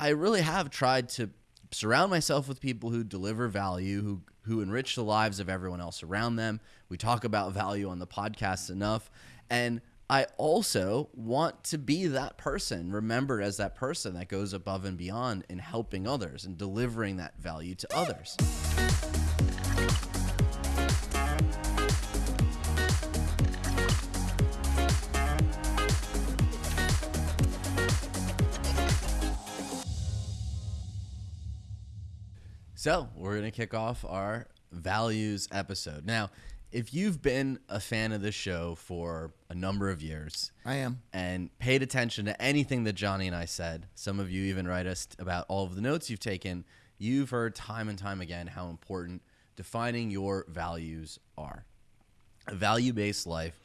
I really have tried to surround myself with people who deliver value, who who enrich the lives of everyone else around them. We talk about value on the podcast enough, and I also want to be that person, remembered as that person that goes above and beyond in helping others and delivering that value to others. So, we're going to kick off our values episode. Now, if you've been a fan of this show for a number of years, I am. and paid attention to anything that Johnny and I said, some of you even write us about all of the notes you've taken, you've heard time and time again how important defining your values are. A value based life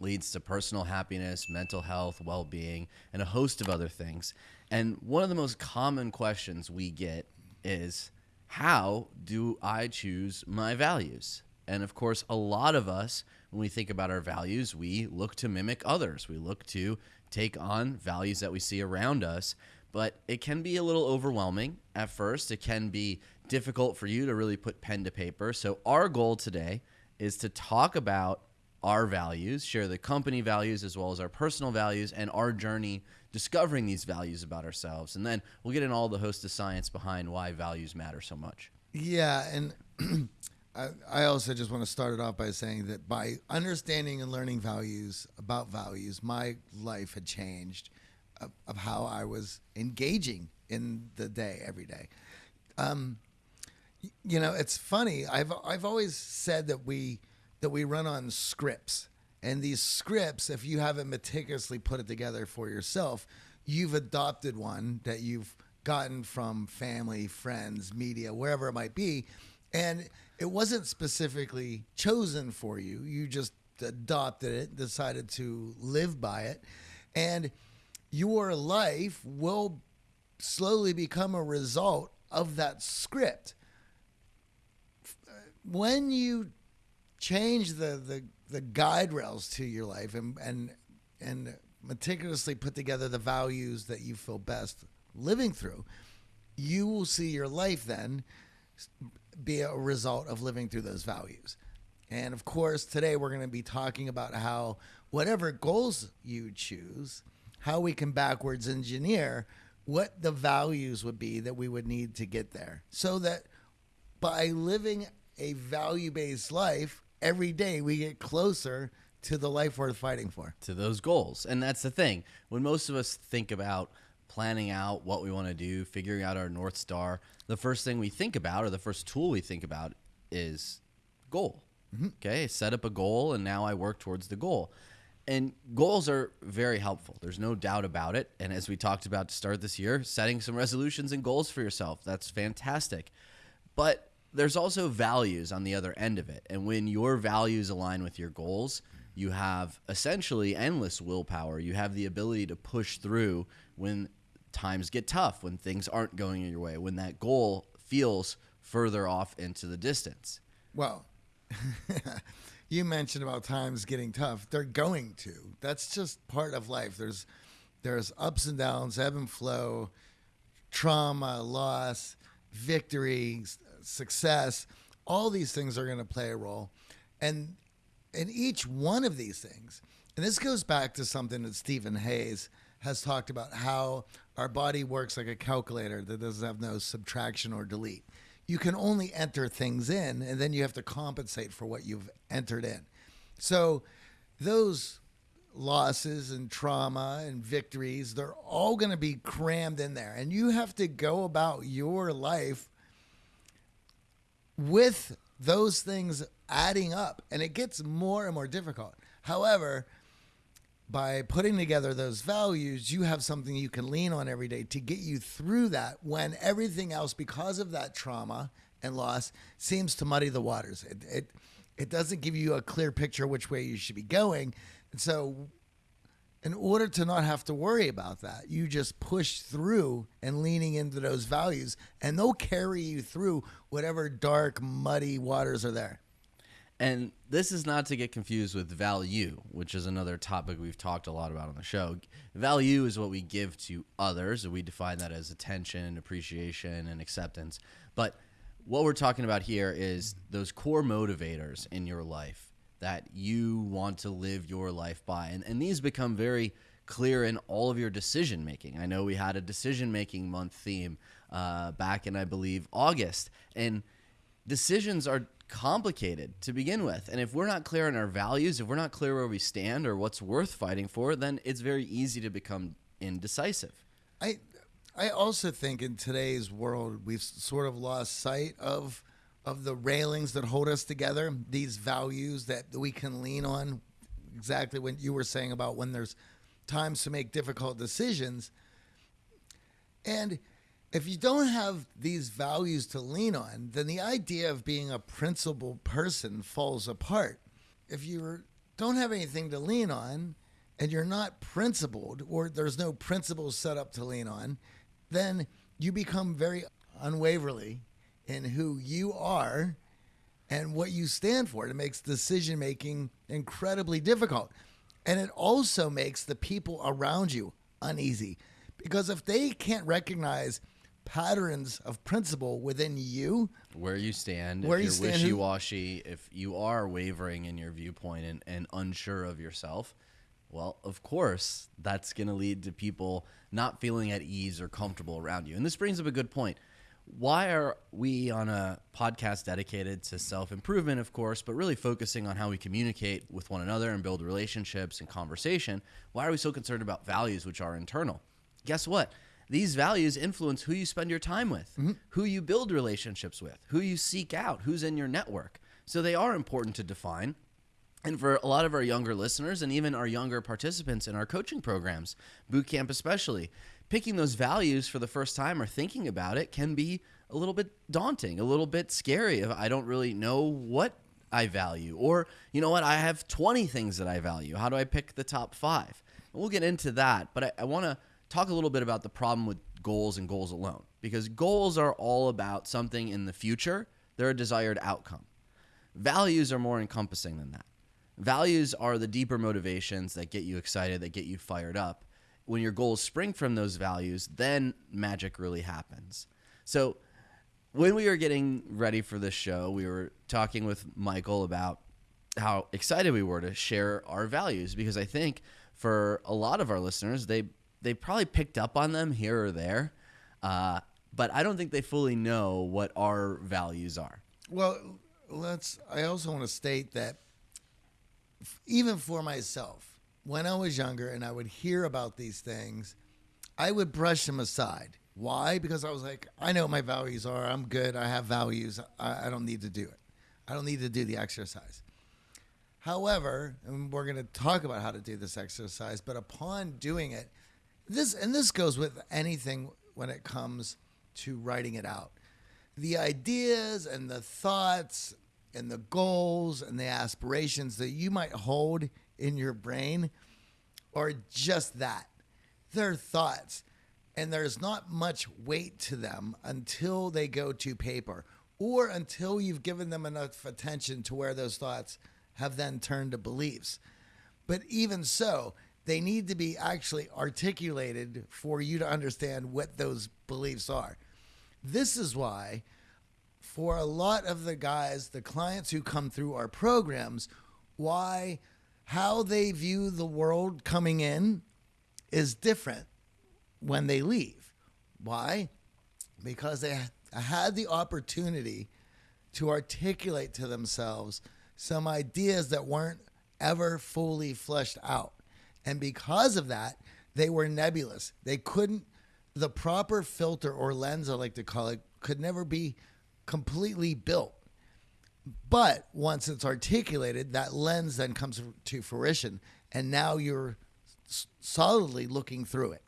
leads to personal happiness, mental health, well being, and a host of other things. And one of the most common questions we get is how do I choose my values? And of course, a lot of us, when we think about our values, we look to mimic others. We look to take on values that we see around us. But it can be a little overwhelming at first. It can be difficult for you to really put pen to paper. So, our goal today is to talk about our values, share the company values as well as our personal values, and our journey discovering these values about ourselves. And then we'll get in all the host of science behind why values matter so much. Yeah, and I, also just want to start it off by saying that by understanding and learning values about values, my life had changed of, of how I was engaging in the day every day. Um, you know, it's funny. I've I've always said that we that we run on scripts, and these scripts, if you haven't meticulously put it together for yourself, you've adopted one that you've gotten from family, friends, media, wherever it might be, and it wasn't specifically chosen for you. You just adopted it, decided to live by it, and your life will slowly become a result of that script. Uh, when you change the the, the guide rails to your life and and and meticulously put together the values that you feel best living through, you will see your life then be a result of living through those values. And of course, today we're going to be talking about how whatever goals you choose, how we can backwards engineer what the values would be that we would need to get there. So that by living a value based life, every day we get closer to the life worth fighting for. to those goals. And that's the thing. When most of us think about planning out what we want to do, figuring out our North Star, the first thing we think about or the first tool we think about is goal. Mm-hmm. Okay, set up a goal and now I work towards the goal. And goals are very helpful. There's no doubt about it. And as we talked about to start this year, setting some resolutions and goals for yourself, that's fantastic. But there's also values on the other end of it. And when your values align with your goals, you have essentially endless willpower. You have the ability to push through when times get tough, when things aren't going your way, when that goal feels further off into the distance. Well, you mentioned about times getting tough. They're going to. That's just part of life. There's there's ups and downs, ebb and flow, trauma, loss, victory, s- success. All these things are going to play a role. And in each one of these things, and this goes back to something that Steven Hayes has talked about how our body works like a calculator that doesn't have no subtraction or delete. You can only enter things in, and then you have to compensate for what you've entered in. So, those losses and trauma and victories, they're all going to be crammed in there. And you have to go about your life with those things adding up, and it gets more and more difficult. However, by putting together those values, you have something you can lean on every day to get you through that when everything else, because of that trauma and loss, seems to muddy the waters. It, it, it doesn't give you a clear picture which way you should be going. And so, in order to not have to worry about that, you just push through and leaning into those values, and they'll carry you through whatever dark, muddy waters are there. And this is not to get confused with value, which is another topic we've talked a lot about on the show. Value is what we give to others, and we define that as attention, appreciation, and acceptance. But what we're talking about here is those core motivators in your life that you want to live your life by. And, and these become very clear in all of your decision making. I know we had a decision making month theme uh, back in, I believe, August. And decisions are complicated to begin with. And if we're not clear on our values, if we're not clear where we stand or what's worth fighting for, then it's very easy to become indecisive. I I also think in today's world we've sort of lost sight of of the railings that hold us together, these values that we can lean on. Exactly what you were saying about when there's times to make difficult decisions. And if you don't have these values to lean on, then the idea of being a principled person falls apart. If you don't have anything to lean on and you're not principled, or there's no principles set up to lean on, then you become very unwaverly in who you are and what you stand for. It makes decision making incredibly difficult. And it also makes the people around you uneasy because if they can't recognize patterns of principle within you, where you stand, Where if you you're stand, wishy-washy, if you are wavering in your viewpoint and, and unsure of yourself, well, of course, that's going to lead to people not feeling at ease or comfortable around you. And this brings up a good point. Why are we on a podcast dedicated to self improvement, of course, but really focusing on how we communicate with one another and build relationships and conversation? Why are we so concerned about values, which are internal? Guess what? These values influence who you spend your time with, mm-hmm. who you build relationships with, who you seek out, who's in your network. So they are important to define. And for a lot of our younger listeners and even our younger participants in our coaching programs, boot camp especially, picking those values for the first time or thinking about it can be a little bit daunting, a little bit scary if I don't really know what I value. Or, you know what, I have 20 things that I value. How do I pick the top five? And we'll get into that, but I, I want to talk a little bit about the problem with goals and goals alone because goals are all about something in the future, they're a desired outcome. Values are more encompassing than that. Values are the deeper motivations that get you excited, that get you fired up. When your goals spring from those values, then magic really happens. So, when we were getting ready for this show, we were talking with Michael about how excited we were to share our values because I think for a lot of our listeners, they they probably picked up on them here or there, uh, but I don't think they fully know what our values are. Well, let's. I also want to state that even for myself, when I was younger and I would hear about these things, I would brush them aside. Why? Because I was like, I know what my values are. I'm good. I have values. I, I don't need to do it. I don't need to do the exercise. However, and we're going to talk about how to do this exercise, but upon doing it, this and this goes with anything when it comes to writing it out. The ideas and the thoughts and the goals and the aspirations that you might hold in your brain are just that. They're thoughts. And there's not much weight to them until they go to paper or until you've given them enough attention to where those thoughts have then turned to beliefs. But even so, they need to be actually articulated for you to understand what those beliefs are. This is why, for a lot of the guys, the clients who come through our programs, why how they view the world coming in is different when they leave. Why? Because they had the opportunity to articulate to themselves some ideas that weren't ever fully fleshed out. And because of that, they were nebulous. They couldn't, the proper filter or lens, I like to call it, could never be completely built. But once it's articulated, that lens then comes to fruition. And now you're solidly looking through it.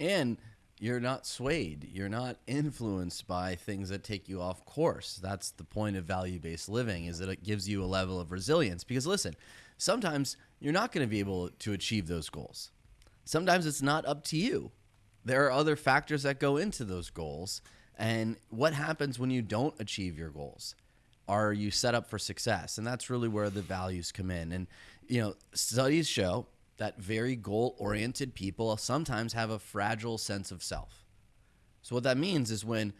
and you're not swayed. You're not influenced by things that take you off course. That's the point of value-based living is that it gives you a level of resilience. Because listen sometimes you're not going to be able to achieve those goals. Sometimes it's not up to you. There are other factors that go into those goals. And what happens when you don't achieve your goals are you set up for success? And that's really where the values come in. And, you know, studies show that very goal oriented people sometimes have a fragile sense of self. So, what that means is when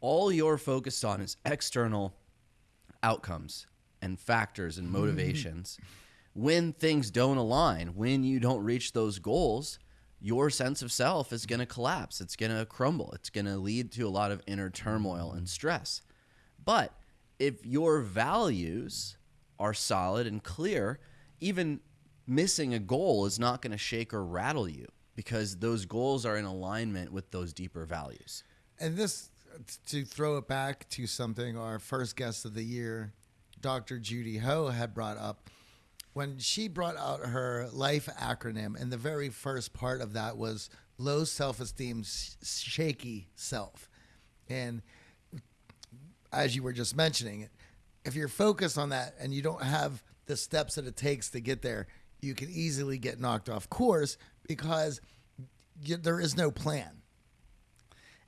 all you're focused on is external outcomes and factors and motivations, when things don't align, when you don't reach those goals, your sense of self is going to collapse. It's going to crumble. It's going to lead to a lot of inner turmoil and stress. But if your values are solid and clear, even missing a goal is not going to shake or rattle you because those goals are in alignment with those deeper values. And this, to throw it back to something our first guest of the year, Dr. Judy Ho, had brought up. When she brought out her life acronym, and the very first part of that was low self esteem, shaky self. And as you were just mentioning, if you're focused on that and you don't have the steps that it takes to get there, you can easily get knocked off course because you, there is no plan.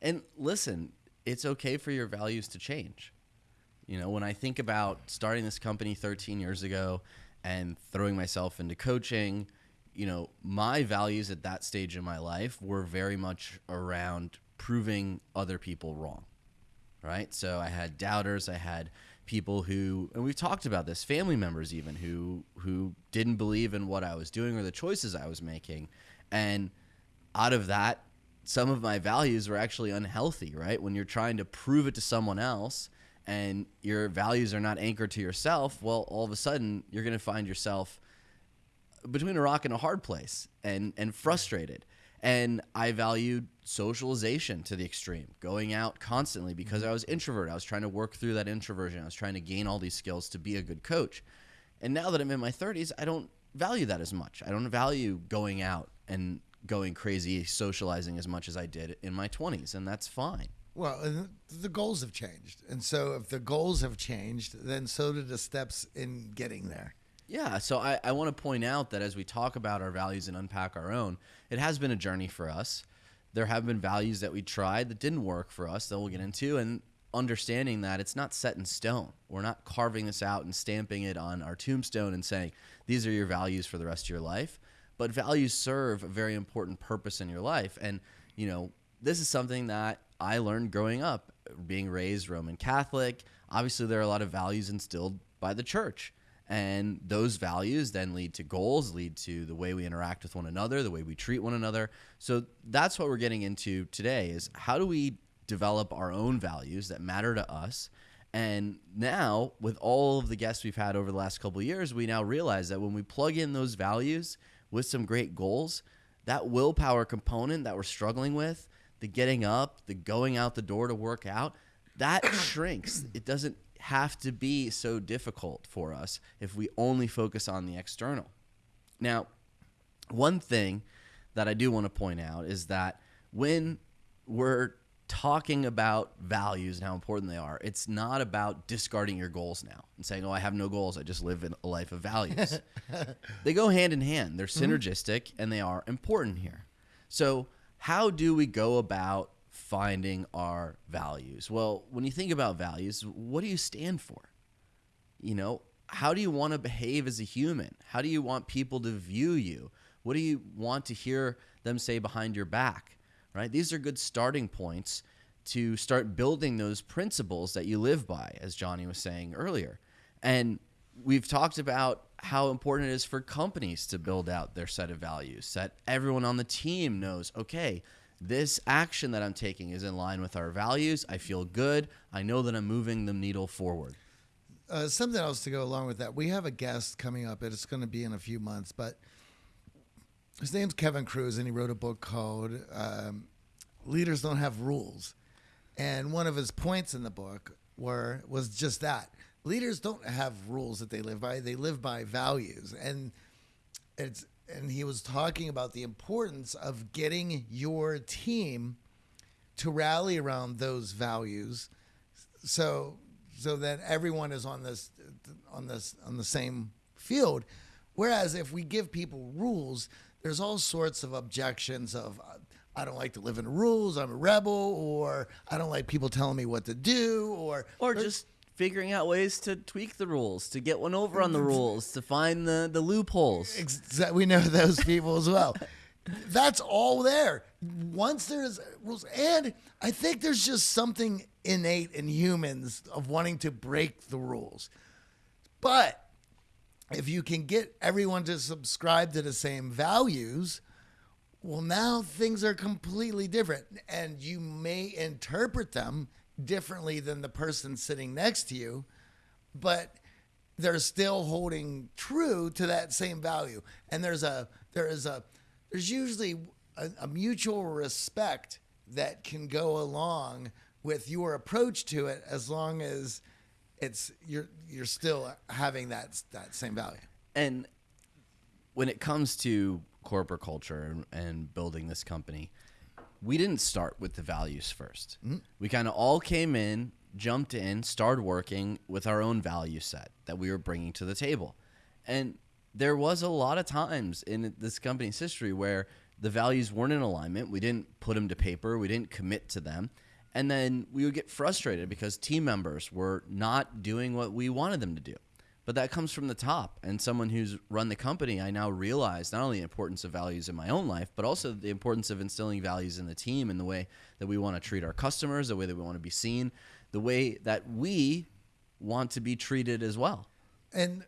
And listen, it's okay for your values to change. You know, when I think about starting this company 13 years ago and throwing myself into coaching, you know, my values at that stage in my life were very much around proving other people wrong. Right? So I had doubters, I had people who and we've talked about this, family members even who who didn't believe in what I was doing or the choices I was making. And out of that some of my values were actually unhealthy, right? When you're trying to prove it to someone else and your values are not anchored to yourself, well, all of a sudden you're going to find yourself between a rock and a hard place and and frustrated. And I valued socialization to the extreme, going out constantly because mm-hmm. I was introverted. I was trying to work through that introversion. I was trying to gain all these skills to be a good coach. And now that I'm in my 30s, I don't value that as much. I don't value going out and going crazy socializing as much as I did in my 20s, and that's fine. Well, the goals have changed. And so if the goals have changed, then so did the steps in getting there. Yeah, so I, I want to point out that as we talk about our values and unpack our own, it has been a journey for us. There have been values that we tried that didn't work for us that we'll get into, and understanding that it's not set in stone. We're not carving this out and stamping it on our tombstone and saying, these are your values for the rest of your life but values serve a very important purpose in your life. And, you know, this is something that I learned growing up, being raised Roman Catholic. Obviously, there are a lot of values instilled by the church. And those values then lead to goals, lead to the way we interact with one another, the way we treat one another. So that's what we're getting into today is how do we develop our own values that matter to us? And now, with all of the guests we've had over the last couple years, we now realize that when we plug in those values with some great goals, that willpower component that we're struggling with, the getting up, the going out the door to work out, that shrinks. It doesn't have to be so difficult for us if we only focus on the external. Now, one thing that I do want to point out is that when we're talking about values and how important they are. It's not about discarding your goals now and saying, "Oh, I have no goals. I just live in a life of values." they go hand in hand. They're mm-hmm. synergistic mm-hmm. and they are important here. So, how do we go about finding our values? Well, when you think about values, what do you stand for? You know, how do you want to behave as a human? How do you want people to view you? What do you want to hear them say behind your back? right? These are good starting points to start building those principles that you live by, as Johnny was saying earlier. And we've talked about how important it is for companies to build out their set of values, that everyone on the team knows, okay, this action that I'm taking is in line with our values. I feel good. I know that I'm moving the needle forward. Uh, something else to go along with that. We have a guest coming up. It's going to be in a few months, but his name's Kevin Kruse, and he wrote a book called um, "Leaders Don't Have Rules." And one of his points in the book were was just that leaders don't have rules that they live by; they live by values. And it's and he was talking about the importance of getting your team to rally around those values, so so that everyone is on this on this on the same field. Whereas if we give people rules, there's all sorts of objections of I don't like to live in rules, I'm a rebel, or I don't like people telling me what to do, or or just figuring out ways to tweak the rules, to get one over on the rules, to find the, the loopholes. Exa- we know those people as well. That's all there. Once there's rules, and I think there's just something innate in humans of wanting to break the rules. But if you can get everyone to subscribe to the same values, well, now things are completely different, and you may interpret them differently than the person sitting next to you, but they're still holding true to that same value. And there's a there is a there's usually a, a mutual respect that can go along with your approach to it as long as it's you're you're still having that that same value. And when it comes to corporate culture and, and building this company, we didn't start with the values 1st mm-hmm. We kind of all came in, jumped in, started working with our own value set that we were bringing to the table. And there was a lot of times in this company's history where the values weren't in alignment. We didn't put them to paper, we didn't commit to them. And then we would get frustrated because team members were not doing what we wanted them to do. But that comes from the top. And someone who's run the company, I now realize not only the importance of values in my own life, but also the importance of instilling values in the team and the way that we want to treat our customers, the way that we want to be seen, the way that we want to be treated as well. And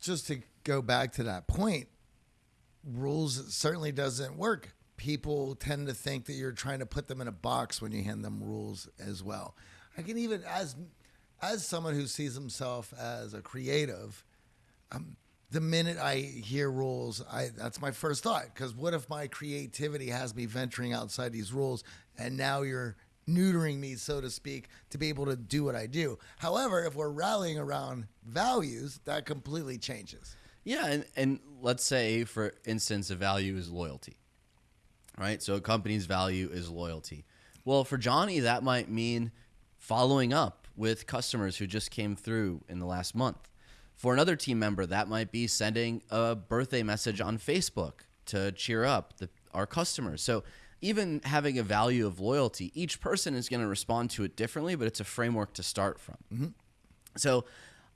just to go back to that point, rules certainly doesn't work. People tend to think that you're trying to put them in a box when you hand them rules as well. I can even as as someone who sees himself as a creative, um, the minute I hear rules, I that's my first thought. Because what if my creativity has me venturing outside these rules, and now you're neutering me, so to speak, to be able to do what I do. However, if we're rallying around values, that completely changes. Yeah, and, and let's say, for instance, a value is loyalty, right? So a company's value is loyalty. Well, for Johnny, that might mean following up with customers who just came through in the last month. For another team member, that might be sending a birthday message on Facebook to cheer up the, our customers. So even having a value of loyalty, each person is going to respond to it differently, but it's a framework to start from. Mm-hmm. So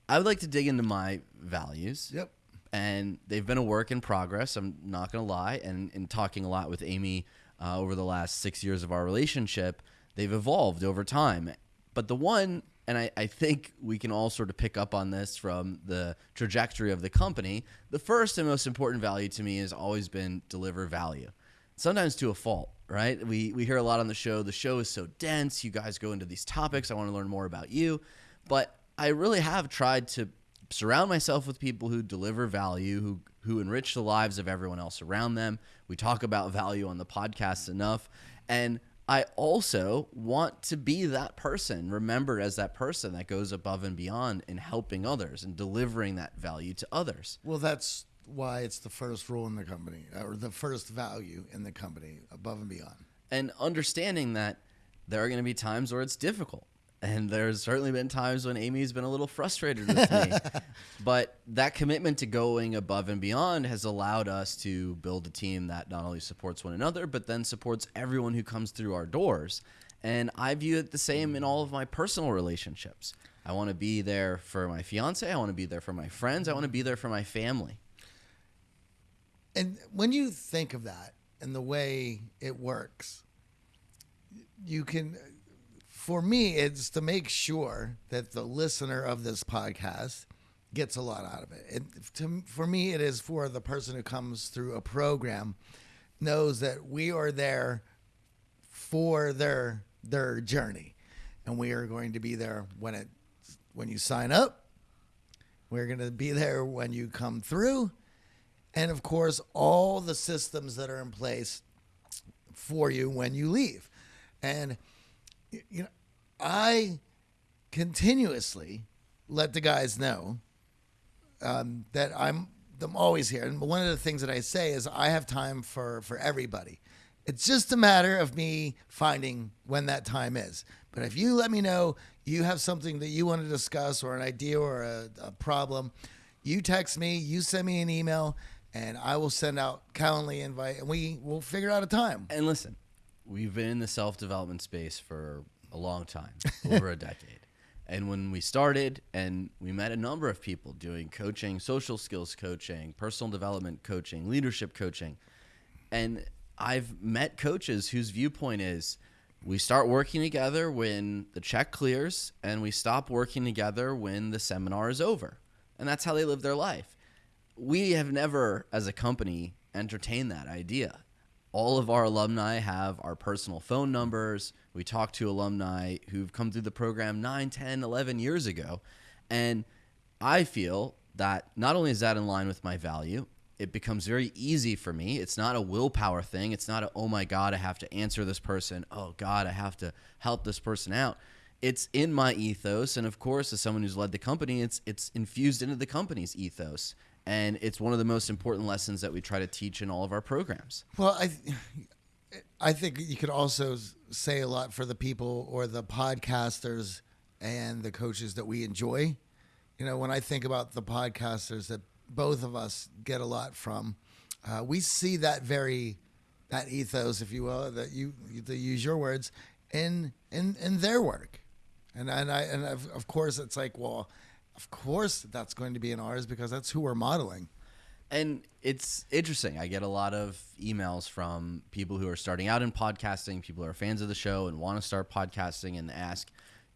I would like to dig into my values Yep. and they've been a work in progress. I'm not going to lie. And in talking a lot with Amy uh, over the last six years of our relationship, they've evolved over time. But the one, and I, I think we can all sort of pick up on this from the trajectory of the company, the first and most important value to me has always been deliver value. Sometimes to a fault, right? We, we hear a lot on the show. The show is so dense. You guys go into these topics. I want to learn more about you. But I really have tried to surround myself with people who deliver value, who who enrich the lives of everyone else around them. We talk about value on the podcast enough, and I also want to be that person, remembered as that person that goes above and beyond in helping others and delivering that value to others. Well, that's why it's the first rule in the company, uh, or the first value in the company, above and beyond. And understanding that there are going to be times where it's difficult. And there's certainly been times when Amy's been a little frustrated with me. but that commitment to going above and beyond has allowed us to build a team that not only supports one another, but then supports everyone who comes through our doors. And I view it the same in all of my personal relationships. I want to be there for my fiance. I want to be there for my friends. I want to be there for my family. And when you think of that and the way it works, you can, for me, it's to make sure that the listener of this podcast gets a lot out of it. To, for me, it is for the person who comes through a program knows that we are there for their their journey, and we are going to be there when it when you sign up. We're going to be there when you come through and of course all the systems that are in place for you when you leave and you know i continuously let the guys know um, that i'm i'm always here. And one of the things that i say is i have time for for everybody. It's just a matter of me finding when that time is. But if you let me know you have something that you want to discuss or an idea or a, a problem you text me you send me an email and I will send out Calendly invite, and we will figure out a time. And listen, we've been in the self development space for a long time, over a decade. And when we started, and we met a number of people doing coaching, social skills coaching, personal development coaching, leadership coaching. And I've met coaches whose viewpoint is we start working together when the check clears, and we stop working together when the seminar is over. And that's how they live their life. We have never, as a company, entertained that idea all of our alumni have our personal phone numbers. We talk to alumni who've come through the program 9, 10, 11 years ago. And I feel that not only is that in line with my value, it becomes very easy for me. It's not a willpower thing. It's not a, oh my God, I have to answer this person. Oh God, I have to help this person out. It's in my ethos. And of course, as someone who's led the company, it's, it's infused into the company's ethos and it's one of the most important lessons that we try to teach in all of our programs. Well, I, I think you could also say a lot for the people or the podcasters and the coaches that we enjoy. You know, when I think about the podcasters that both of us get a lot from, uh, we see that very that ethos, if you will, that you to use your words in in in their work, and and I and of, of course it's like well of course that's going to be in ours because that's who we're modeling. And it's interesting. I get a lot of emails from people who are starting out in podcasting, people who are fans of the show and want to start podcasting and ask,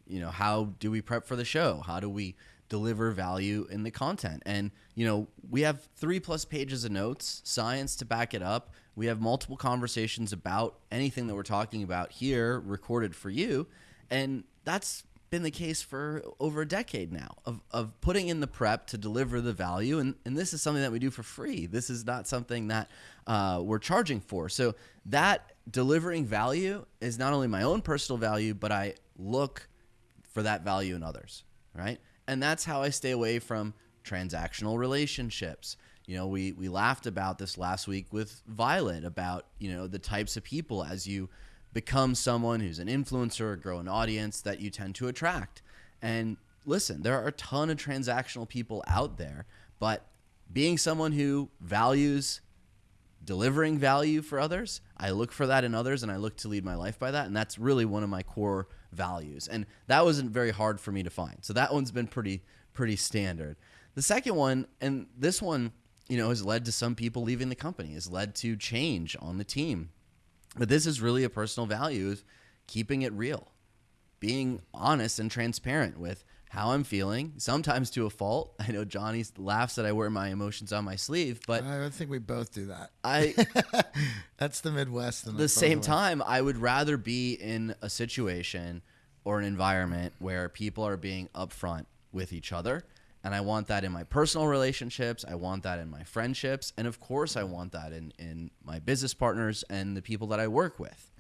you know, how do we prep for the show? How do we deliver value in the content? And, you know, we have three plus pages of notes, science to back it up. We have multiple conversations about anything that we're talking about here recorded for you. And that's been the case for over a decade now of, of putting in the prep to deliver the value. And, and this is something that we do for free. This is not something that uh, we're charging for. So that delivering value is not only my own personal value, but I look for that value in others, right? And that's how I stay away from transactional relationships. You know, we, we laughed about this last week with Violet about, you know, the types of people as you – become someone who's an influencer grow an audience that you tend to attract. And listen, there are a ton of transactional people out there, but being someone who values delivering value for others, I look for that in others and I look to lead my life by that. And that's really one of my core values. And that wasn't very hard for me to find. So that one's been pretty, pretty standard. The second one, and this one, you know, has led to some people leaving the company, has led to change on the team. But this is really a personal value is keeping it real, being honest and transparent with how I'm feeling, sometimes to a fault. I know Johnny laughs that I wear my emotions on my sleeve, but I think we both do that. I That's the Midwest. At the same time, I would rather be in a situation or an environment where people are being upfront with each other and I want that in my personal relationships. I want that in my friendships. And of course, I want that in, in my business partners and the people that I work with.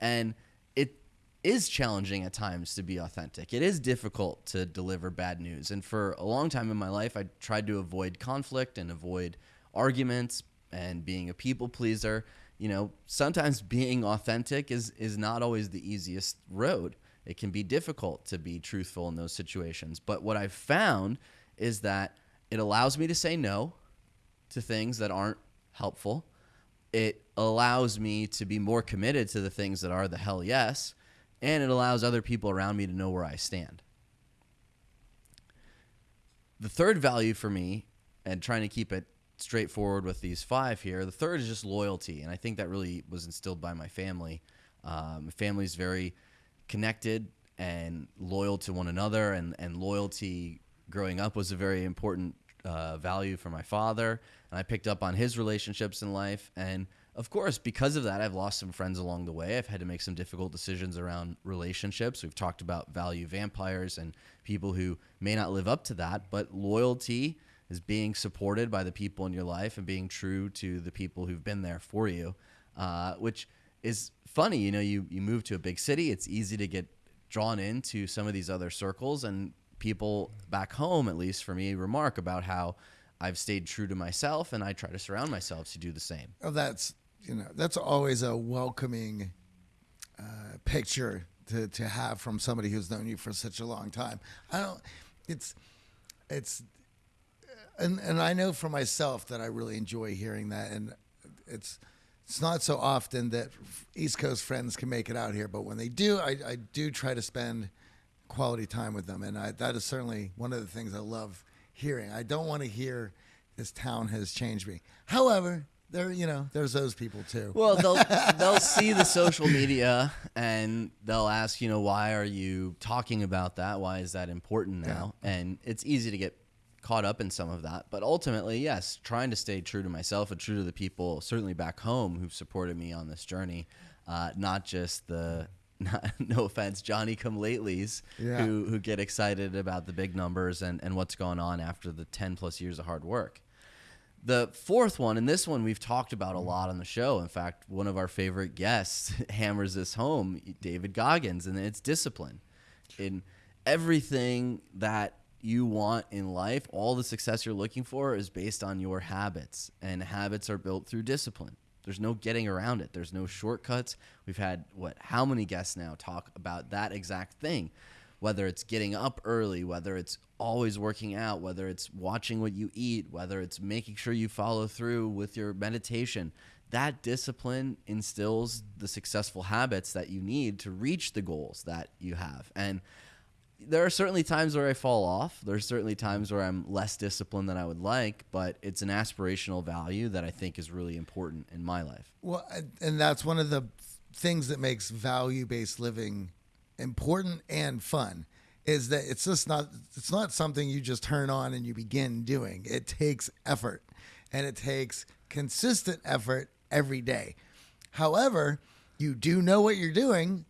And it is challenging at times to be authentic. It is difficult to deliver bad news. And for a long time in my life, I tried to avoid conflict and avoid arguments and being a people pleaser. You know, sometimes being authentic is, is not always the easiest road. It can be difficult to be truthful in those situations. But what I've found is that it allows me to say no to things that aren't helpful. It allows me to be more committed to the things that are the hell yes. And it allows other people around me to know where I stand. The third value for me, and trying to keep it straightforward with these five here, the third is just loyalty. And I think that really was instilled by my family. Um, my family's very connected and loyal to one another, and, and loyalty growing up was a very important uh, value for my father. And I picked up on his relationships in life. And of course, because of that, I've lost some friends along the way. I've had to make some difficult decisions around relationships. We've talked about value vampires and people who may not live up to that, but loyalty is being supported by the people in your life and being true to the people who've been there for you, uh, which is funny. You know, you, you move to a big city, it's easy to get drawn into some of these other circles and people back home, at least for me, remark about how I've stayed true to myself and I try to surround myself to do the same. Oh, that's you know that's always a welcoming uh, picture to to have from somebody who's known you for such a long time. I don't. It's it's and and I know for myself that I really enjoy hearing that, and it's it's not so often that East Coast friends can make it out here, but when they do, I, I do try to spend quality time with them, and I, that is certainly one of the things I love hearing. I don't want to hear this town has changed me. However, there you know there's those people too. Well, they'll they'll see the social media and they'll ask, you know, why are you talking about that? Why is that important now? And it's easy to get caught up in some of that, but ultimately, yes, trying to stay true to myself and true to the people certainly back home who've supported me on this journey, uh, not just the. Not, no offense, Johnny come latelys Yeah. who who get excited about the big numbers and, and what's going on after the ten plus years of hard work. The fourth one, and this one we've talked about a mm-hmm. lot on the show. In fact, one of our favorite guests hammers this home, David Goggins, and it's discipline. In everything that you want in life, all the success you're looking for is based on your habits, and habits are built through discipline. There's no getting around it. There's no shortcuts. We've had what how many guests now talk about that exact thing whether it's getting up early, whether it's always working out, whether it's watching what you eat, whether it's making sure you follow through with your meditation, that discipline instills the successful habits that you need to reach the goals that you have. And there are certainly times where I fall off. There's certainly times where I'm less disciplined than I would like, but it's an aspirational value that I think is really important in my life. Well, and- that's one of the things that makes value-based living important and fun is that it's just not it's not something you just turn on and you begin doing. It takes effort and it takes consistent effort every day. However, you do know what you're doing,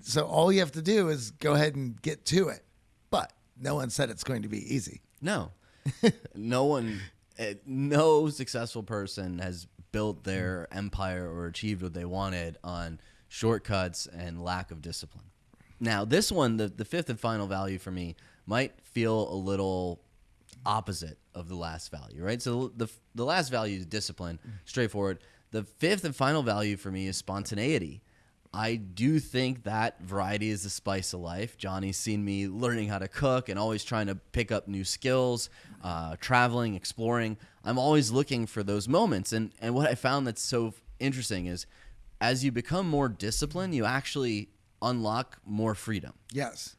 so all you have to do is go ahead and get to it. But no one said it's going to be easy. No, no one, eh, no successful person has built their empire or achieved what they wanted on shortcuts and lack of discipline. Now, this one, the, the fifth and final value for me, might feel a little opposite of the last value, right? So the the last value is discipline, straightforward. The fifth and final value for me is spontaneity. I do think that variety is the spice of life. Johnny's seen me learning how to cook and always trying to pick up new skills, uh, traveling, exploring. I'm always looking for those moments. And, and what I found that's so interesting is as you become more disciplined, you actually unlock more freedom Yes.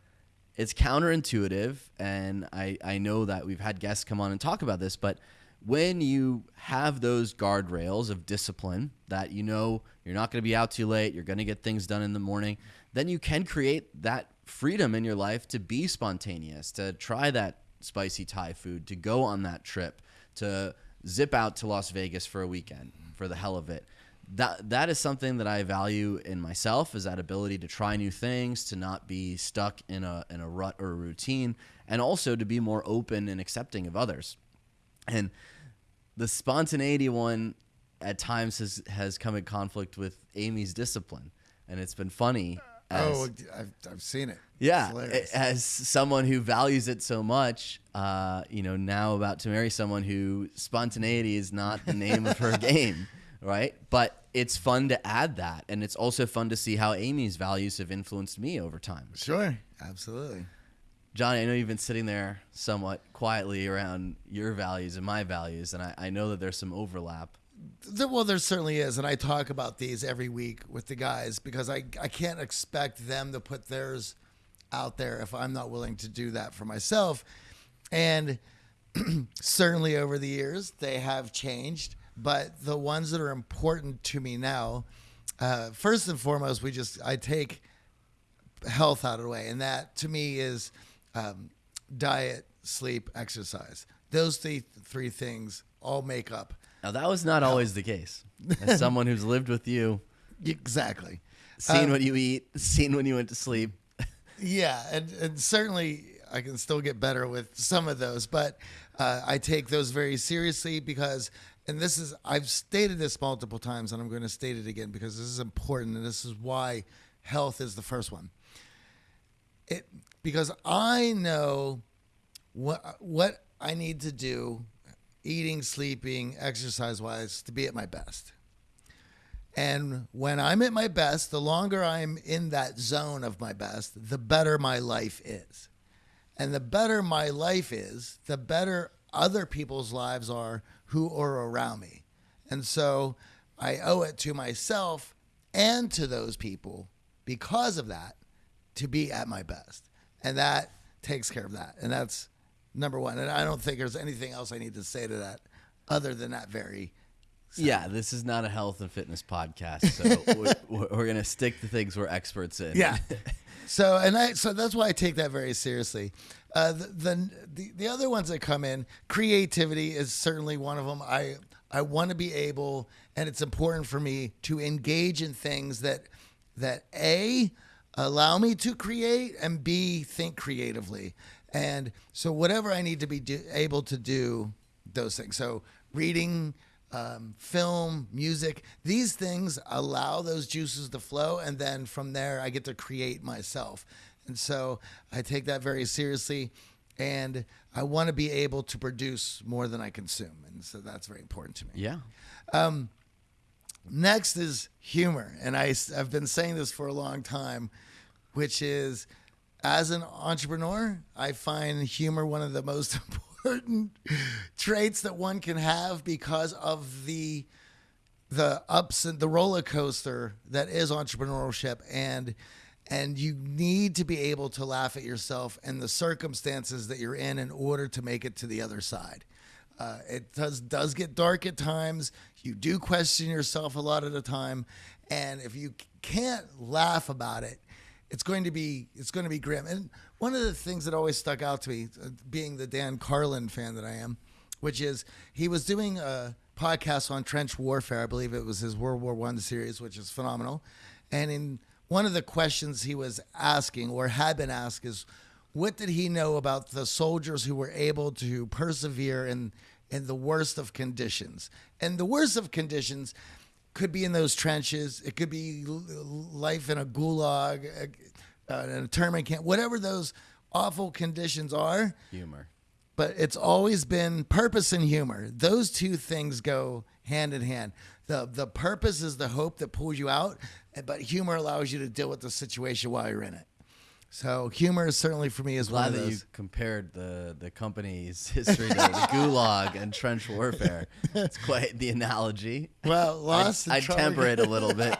it's counterintuitive and I, I know that we've had guests come on and talk about this but when you have those guardrails of discipline that you know you're not going to be out too late you're going to get things done in the morning then you can create that freedom in your life to be spontaneous to try that spicy thai food to go on that trip to zip out to las vegas for a weekend for the hell of it that that is something that I value in myself is that ability to try new things, to not be stuck in a in a rut or a routine, and also to be more open and accepting of others. And the spontaneity one at times has has come in conflict with Amy's discipline, and it's been funny. As, oh, I've, I've seen it. Yeah, as someone who values it so much, uh, you know, now about to marry someone who spontaneity is not the name of her game, right? But it's fun to add that, and it's also fun to see how Amy's values have influenced me over time. Sure, absolutely. Johnny, I know you've been sitting there somewhat quietly around your values and my values, and I, I know that there's some overlap. Well, there certainly is, and I talk about these every week with the guys because I I can't expect them to put theirs out there if I'm not willing to do that for myself, and certainly over the years they have changed, but the ones that are important to me now, uh, first and foremost, we just I take health out of the way, and that to me is um, diet, sleep, exercise. Those three three things all make up Now, that was not always the case. As someone who's lived with you, exactly. seen Um, what you eat, seen when you went to sleep. Yeah, and, and certainly I can still get better with some of those, but uh, I take those very seriously because, and this is, I've stated this multiple times and I'm going to state it again because this is important and this is why health is the first one. It because I know what what I need to do, eating, sleeping, exercise wise, to be at my best. And when I'm at my best, the longer I'm in that zone of my best, the better my life is. And the better my life is, the better other people's lives are who are around me. And so I owe it to myself and to those people because of that to be at my best. And that takes care of that, and that's number one. And I don't think there's anything else I need to say to that other than that very. Yeah, this is not a health and fitness podcast, so we're, we're going to stick to things we're experts in. Yeah. so and I so that's why I take that very seriously. Uh, the, the the the other ones that come in, creativity is certainly one of them. I I want to be able, and it's important for me to engage in things that that a allow me to create and b think creatively. And so whatever I need to be do, able to do those things. So reading um, film, music, these things allow those juices to flow. And then from there, I get to create myself. And so I take that very seriously. And I want to be able to produce more than I consume. And so that's very important to me. Yeah. Next is humor. And I, I've been saying this for a long time, which is as an entrepreneur, I find humor one of the most important traits that one can have because of the the ups and the roller coaster that is entrepreneurship and and you need to be able to laugh at yourself and the circumstances that you're in in order to make it to the other side. Uh, it does does get dark at times. You do question yourself a lot of the time, and if you can't laugh about it, it's going to be it's going to be grim. And one of the things that always stuck out to me, uh, being the Dan Carlin fan that I am, which is he was doing a podcast on trench warfare. I believe it was his World War One series, which is phenomenal. And in one of the questions he was asking or had been asked is, what did he know about the soldiers who were able to persevere in in the worst of conditions? And the worst of conditions could be in those trenches. It could be life in a gulag, uh, uh, in a internment camp, whatever those awful conditions are. Humor. But it's always been purpose and humor. Those two things go hand in hand. The the purpose is the hope that pulls you out, but humor allows you to deal with the situation while you're in it. So humor is certainly for me is one Glad of that you compared the, the company's history to the Gulag and trench warfare. It's quite the analogy. Well, lost. I, I temper it a little bit.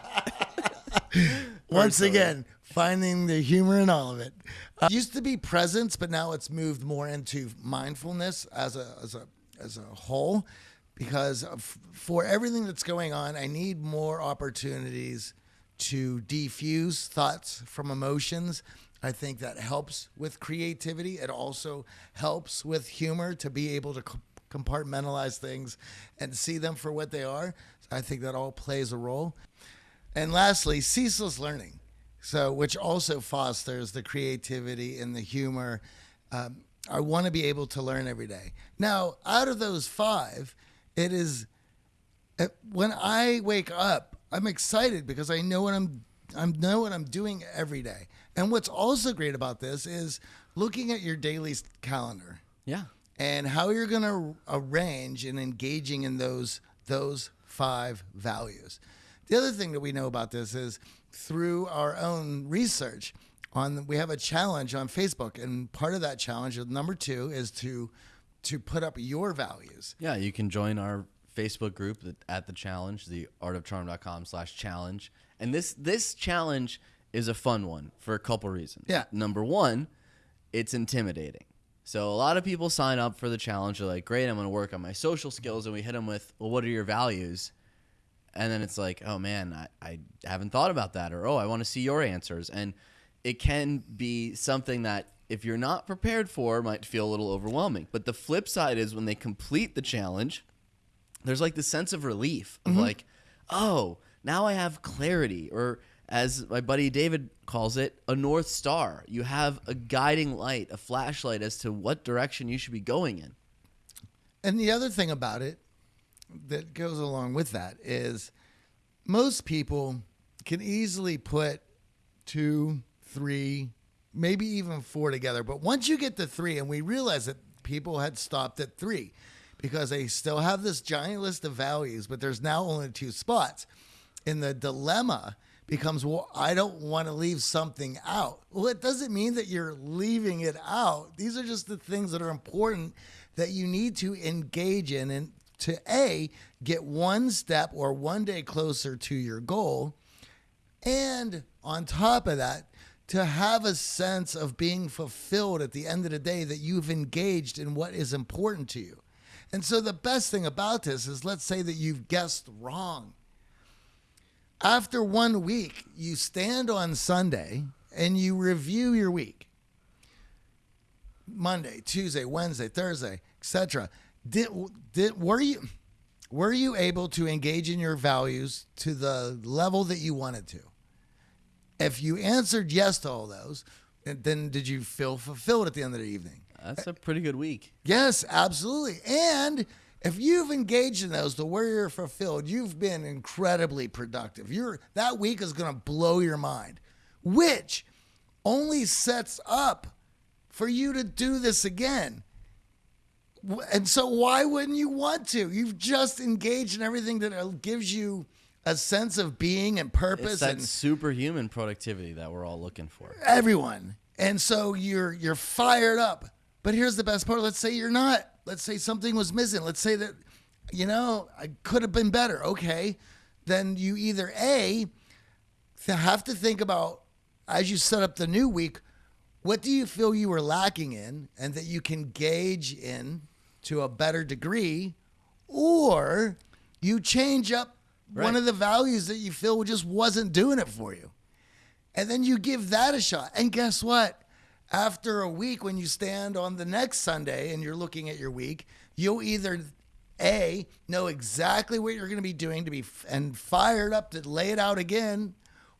Once personally. again, finding the humor in all of it. Uh, used to be presence, but now it's moved more into mindfulness as a as a as a whole. Because of, for everything that's going on, I need more opportunities to defuse thoughts from emotions. I think that helps with creativity. It also helps with humor to be able to compartmentalize things and see them for what they are. I think that all plays a role. And lastly, ceaseless learning. So, which also fosters the creativity and the humor. Um, I want to be able to learn every day. Now, out of those five, it is uh, when I wake up, I'm excited because I know what I'm I know what I'm doing every day. And what's also great about this is looking at your daily calendar Yeah. and how you're going to arrange and engaging in those those five values. The other thing that we know about this is through our own research on we have a challenge on Facebook and part of that challenge number 2 is to to put up your values. Yeah, you can join our Facebook group at the challenge, the artofcharm.com slash challenge. And this this challenge is a fun one for a couple reasons. Yeah. Number one, it's intimidating. So a lot of people sign up for the challenge. They're like, great, I'm going to work on my social skills. And we hit them with, well, what are your values? And then it's like, oh man, I, I haven't thought about that. Or, oh, I want to see your answers. And it can be something that if you're not prepared for might feel a little overwhelming. But the flip side is when they complete the challenge, there's like the sense of relief of mm-hmm. like, oh, now I have clarity, or as my buddy David calls it, a north star. You have a guiding light, a flashlight as to what direction you should be going in. And the other thing about it that goes along with that is most people can easily put two, three, maybe even four together. But once you get to three, and we realize that people had stopped at three because they still have this giant list of values, but there's now only two spots. And the dilemma becomes, well, I don't want to leave something out. Well, it doesn't mean that you're leaving it out. These are just the things that are important that you need to engage in and to A, get one step or one day closer to your goal. And on top of that, to have a sense of being fulfilled at the end of the day that you've engaged in what is important to you. And so the best thing about this is let's say that you've guessed wrong. After one week, you stand on Sunday and you review your week. Monday, Tuesday, Wednesday, Thursday, etc. Did did were you were you able to engage in your values to the level that you wanted to? If you answered yes to all those, then did you feel fulfilled at the end of the evening? That's a pretty good week. Yes, absolutely. And if you've engaged in those to where you're fulfilled, you've been incredibly productive. You're that week is going to blow your mind, which only sets up for you to do this again. And so why wouldn't you want to? You've just engaged in everything that uh, gives you a sense of being and purpose It's that and superhuman productivity that we're all looking for. everyone. And so you're you're fired up. But here's the best part. Let's say you're not. Let's say something was missing. Let's say that you know, I could have been better. Okay. Then you either A have to think about as you set up the new week, what do you feel you were lacking in and that you can gauge in to a better degree or you change up one of the values that you feel just wasn't doing it for you. And then you give that a shot. And guess what? After a week, when you stand on the next Sunday and you're looking at your week, you'll either A, know exactly what you're going to be doing to be f- and fired up to lay it out again,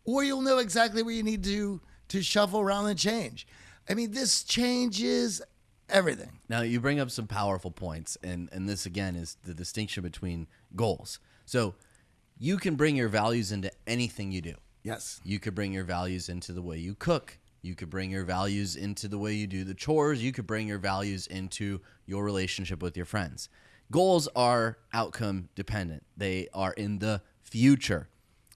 or you'll know exactly what you need to to shuffle around and change. I mean, this changes everything. Now you bring up some powerful points, and and this again is the distinction between goals. So you can bring your values into anything you do. Yes. You could bring your values into the way you cook. You could bring your values into the way you do the chores. You could bring your values into your relationship with your friends. Goals are outcome dependent, they are in the future.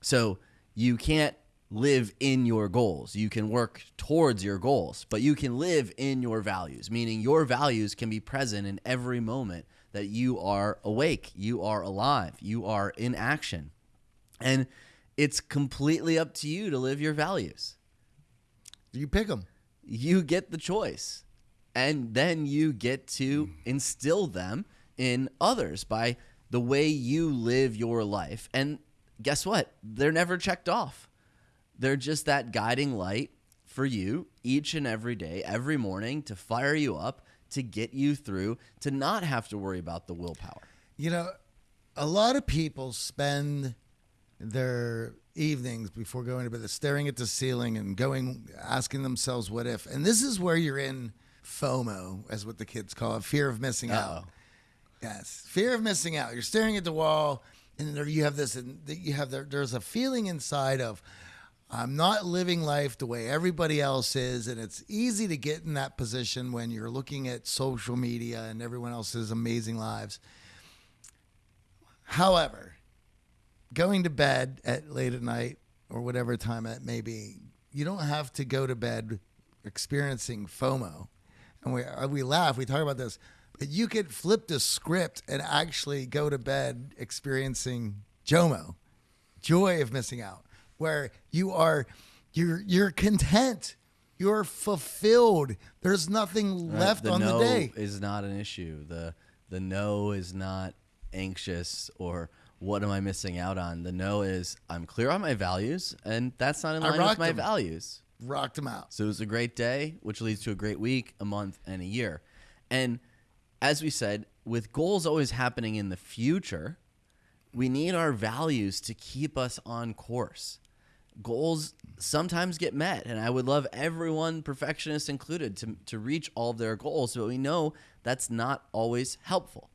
So you can't live in your goals. You can work towards your goals, but you can live in your values, meaning your values can be present in every moment that you are awake, you are alive, you are in action. And it's completely up to you to live your values. You pick them. You get the choice. And then you get to hmm. instill them in others by the way you live your life. And guess what? They're never checked off. They're just that guiding light for you each and every day, every morning to fire you up, to get you through, to not have to worry about the willpower. You know, a lot of people spend their evenings before going to bed staring at the ceiling and going asking themselves what if. And this is where you're in FOMO, as what the kids call it, fear of missing out. Uh-oh. Yes, fear of missing out. You're staring at the wall, and there you have this, and you have there, there's a feeling inside of, I'm not living life the way everybody else is, and it's easy to get in that position when you're looking at social media and everyone else's amazing lives. However, going to bed at late at night or whatever time it may be, you don't have to go to bed experiencing FOMO. And we uh, we laugh, we talk about this, but you could flip the script and actually go to bed experiencing JOMO, joy of missing out, where you are you're you're content, you're fulfilled. There's nothing Right? left the on no the day. is not an issue. The the no is not anxious or what am I missing out on? The no is I'm clear on my values and that's not in line with my them. values. Rocked them out. So it was a great day, which leads to a great week, a month, and a year. And as we said, with goals always happening in the future, we need our values to keep us on course. Goals sometimes get met, and I would love everyone, perfectionists included, to, to reach all of their goals, but we know that's not always helpful.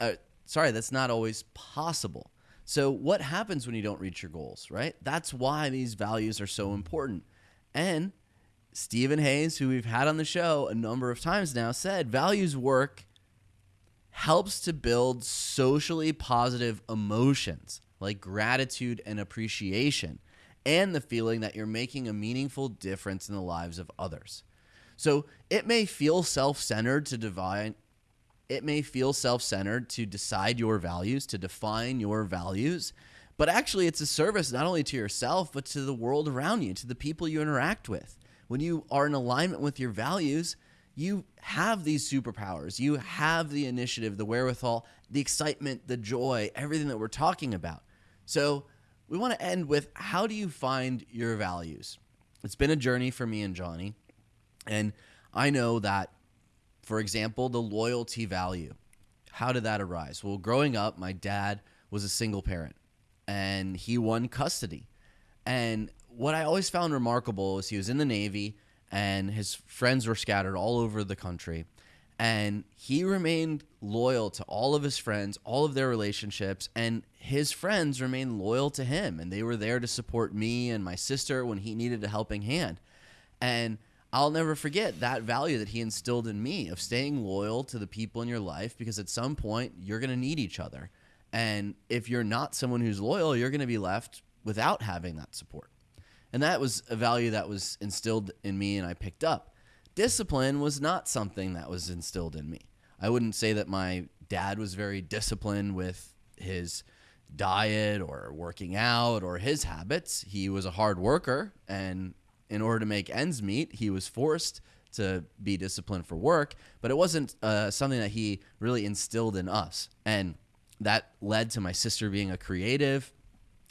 Uh, sorry, that's not always possible. So, what happens when you don't reach your goals, right? That's why these values are so important. And Steven Hayes, who we've had on the show a number of times now, said values work helps to build socially positive emotions like gratitude and appreciation, and the feeling that you're making a meaningful difference in the lives of others. So it may feel self centered to divine. It may feel self centered to decide your values, to define your values, But actually, it's a service not only to yourself, but to the world around you, to the people you interact with. When you are in alignment with your values, you have these superpowers. You have the initiative, the wherewithal, the excitement, the joy, everything that we're talking about. So, we want to end with how do you find your values? It's been a journey for me and Johnny. And I know that, for example, the loyalty value. How did that arise? Well, growing up, my dad was a single parent and he won custody. And what I always found remarkable is he was in the Navy and his friends were scattered all over the country. And he remained loyal to all of his friends, all of their relationships, and his friends remained loyal to him. And they were there to support me and my sister when he needed a helping hand. And I'll never forget that value that he instilled in me of staying loyal to the people in your life because at some point you're going to need each other. And if you're not someone who's loyal, you're going to be left without having that support. And that was a value that was instilled in me and I picked up. Discipline was not something that was instilled in me. I wouldn't say that my dad was very disciplined with his diet or working out or his habits. He was a hard worker and in order to make ends meet, he was forced to be disciplined for work, but it wasn't uh, something that he really instilled in us. And that led to my sister being a creative,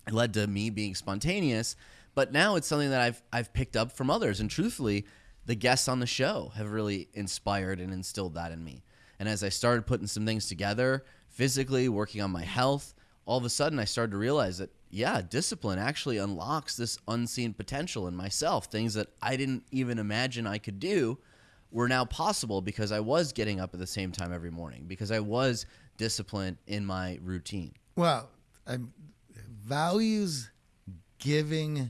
it led to me being spontaneous, but now it's something that I've I've picked up from others, and truthfully, the guests on the show have really inspired and instilled that in me. And as I started putting some things together, physically working on my health, all of a sudden I started to realize that yeah, discipline actually unlocks this unseen potential in myself. Things that I didn't even imagine I could do were now possible because I was getting up at the same time every morning, because I was disciplined in my routine. Well, um, values giving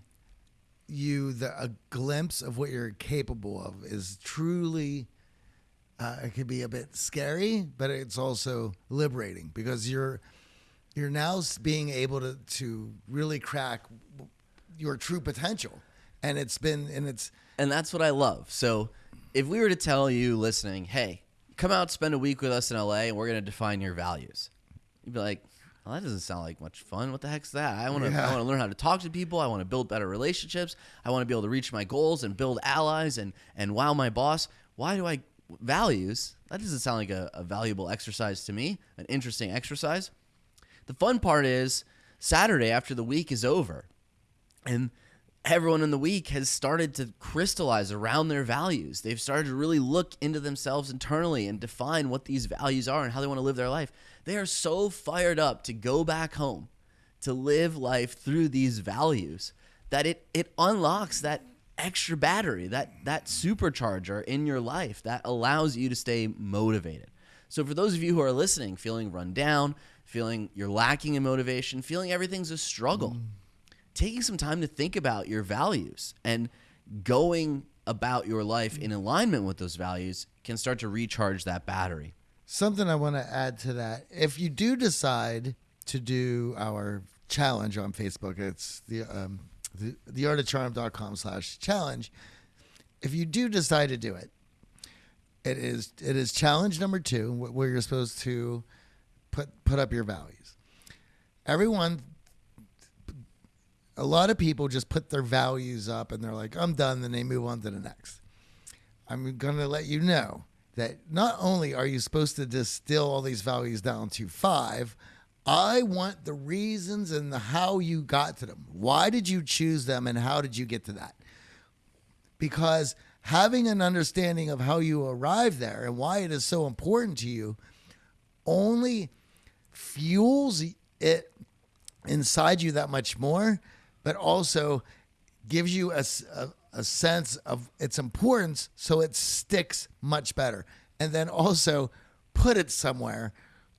you the, a glimpse of what you're capable of is truly uh, it could be a bit scary but it's also liberating because you're you're now being able to to really crack your true potential and it's been and it's and that's what I love. So, if we were to tell you listening, "Hey, come out spend a week with us in LA and we're going to define your values." You'd be like, well, that doesn't sound like much fun. What the heck's that? I want to Yeah. I want to learn how to talk to people. I want to build better relationships. I want to be able to reach my goals and build allies and and wow my boss. Why do I values? That doesn't sound like a, a valuable exercise to me. An interesting exercise. The fun part is Saturday after the week is over, and everyone in the week has started to crystallize around their values. They've started to really look into themselves internally and define what these values are and how they want to live their life. They are so fired up to go back home to live life through these values that it it unlocks that extra battery, that that supercharger in your life that allows you to stay motivated. So for those of you who are listening, feeling run down, feeling you're lacking in motivation, feeling everything's a struggle, taking some time to think about your values and going about your life in alignment with those values can start to recharge that battery. Something I want to add to that. If you do decide to do our challenge on Facebook, it's the um, the, theartofcharm.com slash challenge. If you do decide to do it, it is it is challenge number two, where you're supposed to put put up your values. Everyone, a lot of people just put their values up and they're like, I'm done. Then they move on to the next. I'm going to let you know that not only are you supposed to distill all these values down to five, I want the reasons and the how you got to them. Why did you choose them and how did you get to that? Because having an understanding of how you arrived there and why it is so important to you only fuels it inside you that much more, but also gives you a a sense of its importance so it sticks much better. And then also put it somewhere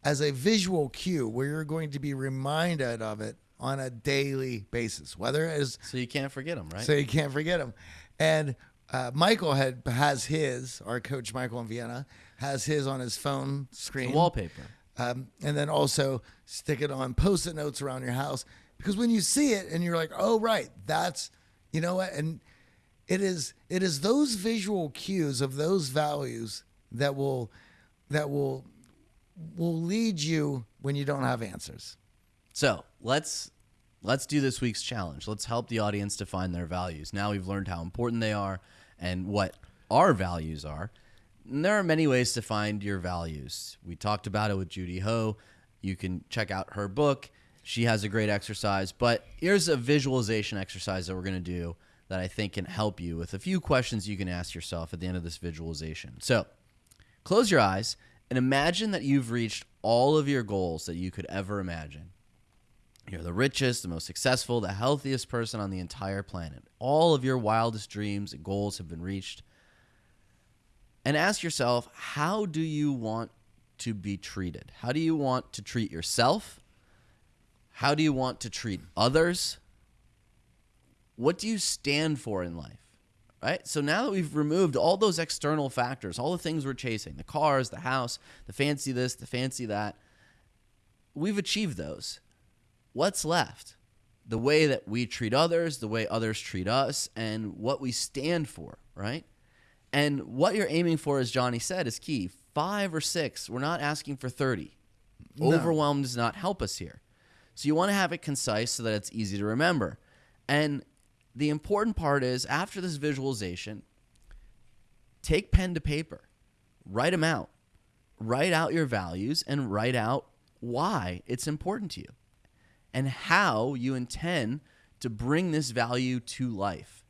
as a visual cue where you're going to be reminded of it on a daily basis, whether it is So you can't forget them, right? so you can't forget them. And uh, Michael had has his, our coach Michael in Vienna has his on his phone screen Wallpaper. Um, and then also stick it on post-it notes around your house because when you see it and you're like, oh right, that's you know what, and it is it is those visual cues of those values that will that will will lead you when you don't have answers. So let's let's do this week's challenge. Let's help the audience define their values. Now we've learned how important they are and what our values are. And there are many ways to find your values. We talked about it with Judy Ho. You can check out her book. She has a great exercise, but here's a visualization exercise that we're going to do that I think can help you with a few questions you can ask yourself at the end of this visualization. So, close your eyes and imagine that you've reached all of your goals that you could ever imagine. You're the richest, the most successful, the healthiest person on the entire planet. All of your wildest dreams and goals have been reached. And ask yourself, how do you want to be treated? How do you want to treat yourself? How do you want to treat others? What do you stand for in life? Right? So now that we've removed all those external factors, all the things we're chasing, the cars, the house, the fancy this, the fancy that, we've achieved those. What's left? The way that we treat others, the way others treat us, and what we stand for, right? And what you're aiming for, as Johnny said, is key. Five or six. We're not asking for 30. No. Overwhelm does not help us here. So you want to have it concise so that it's easy to remember. And the important part is after this visualization, take pen to paper, write them out, write out your values, and write out why it's important to you and how you intend to bring this value to life.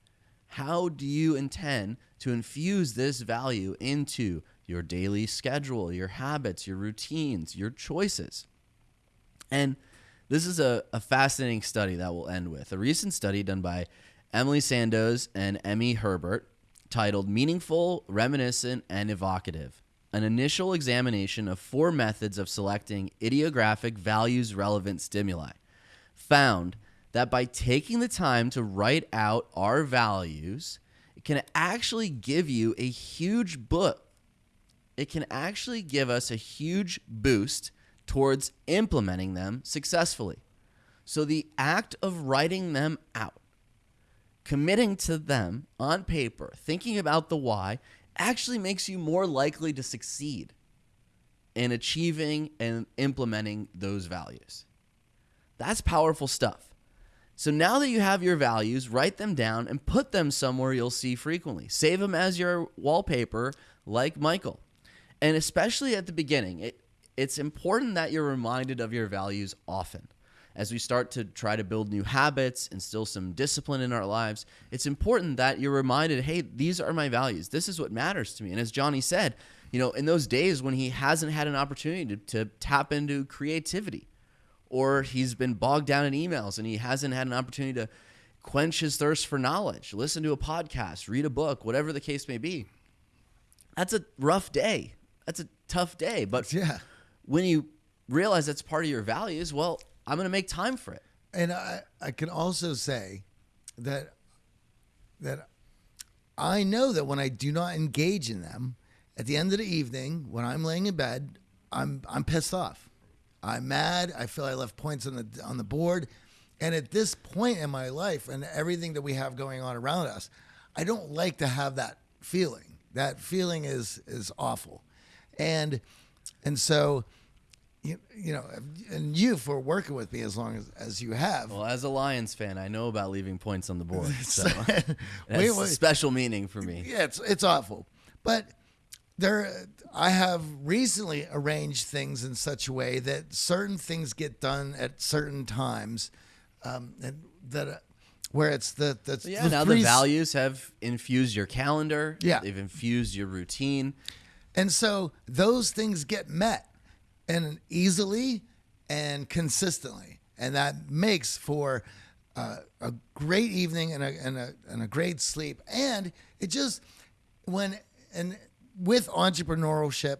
How do you intend to infuse this value into your daily schedule, your habits, your routines, your choices? And this is a, a fascinating study that we'll end with. A recent study done by Emily Sandoz and Emmy Hebert titled Meaningful, Reminiscent, and Evocative An initial examination of four methods of selecting idiographic values relevant stimuli found that by taking the time to write out our values, can actually give you a huge book. It can actually give us a huge boost towards implementing them successfully. So the act of writing them out, committing to them on paper, thinking about the why, actually makes you more likely to succeed in achieving and implementing those values. That's powerful stuff. So now that you have your values, write them down and put them somewhere you'll see frequently. Save them as your wallpaper, like Michael. And especially at the beginning, it, it's important that you're reminded of your values often. As we start to try to build new habits, and instill some discipline in our lives, it's important that you're reminded hey, these are my values. This is what matters to me. And as Johnny said, you know, in those days when he hasn't had an opportunity to, to tap into creativity, or he's been bogged down in emails and he hasn't had an opportunity to quench his thirst for knowledge, listen to a podcast, read a book, whatever the case may be. That's a rough day. That's a tough day. But Yeah. when you realize that's part of your values, well, I'm going to make time for it. And I, I can also say that that I know that when I do not engage in them, at the end of the evening, when I'm laying in bed, I'm I'm pissed off. I'm mad. I feel I left points on the on the board. And at this point in my life and everything that we have going on around us, I don't like to have that feeling. That feeling is is awful. And and so you, you know, and you for working with me as long as, as you have. Well, as a Lions fan, I know about leaving points on the board. So that's special meaning for me. Yeah, it's it's awful. But there I have recently arranged things in such a way that certain things get done at certain times um, and that uh, where it's the the, Yeah, the now the values have infused your calendar. Yeah. They've infused your routine. And so those things get met and easily and consistently. And that makes for uh, a great evening and a, and, a, and a great sleep. And it just, when, and with entrepreneurship,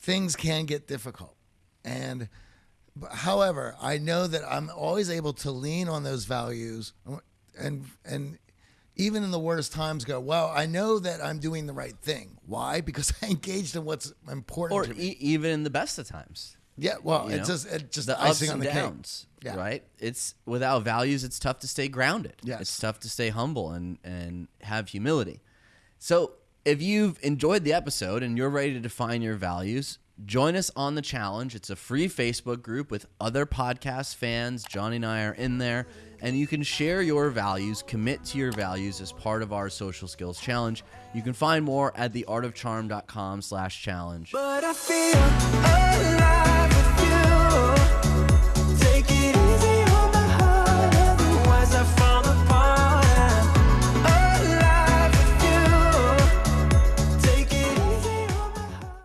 things can get difficult. And, however, I know that I'm always able to lean on those values and, and, even in the worst times go well i know that i'm doing the right thing why because i engaged in what's important Or to me e- even in the best of times. yeah well you it's know? just it's just the icing ups on and the cake downs, Yeah. right? It's without values, it's tough to stay grounded. Yes. It's tough to stay humble and and have humility. So if you've enjoyed the episode and you're ready to define your values, Join us on the challenge. It's a free Facebook group with other podcast fans. Johnny and I are in there, and you can share your values, commit to your values as part of our social skills challenge. You can find more at theartofcharm.com slash challenge. But I feel alive